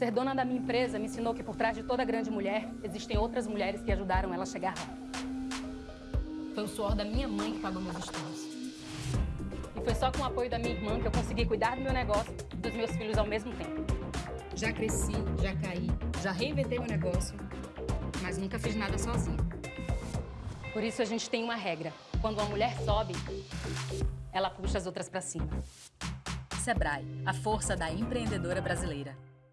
Ser dona da minha empresa me ensinou que por trás de toda grande mulher existem outras mulheres que ajudaram ela a chegar lá. Foi o suor da minha mãe que pagou meus estudos. E foi só com o apoio da minha irmã que eu consegui cuidar do meu negócio e dos meus filhos ao mesmo tempo. Já cresci, já caí, já reinventei meu negócio, mas nunca fiz nada sozinha. Por isso a gente tem uma regra. Quando uma mulher sobe, ela puxa as outras para cima. Sebrae, a força da empreendedora brasileira.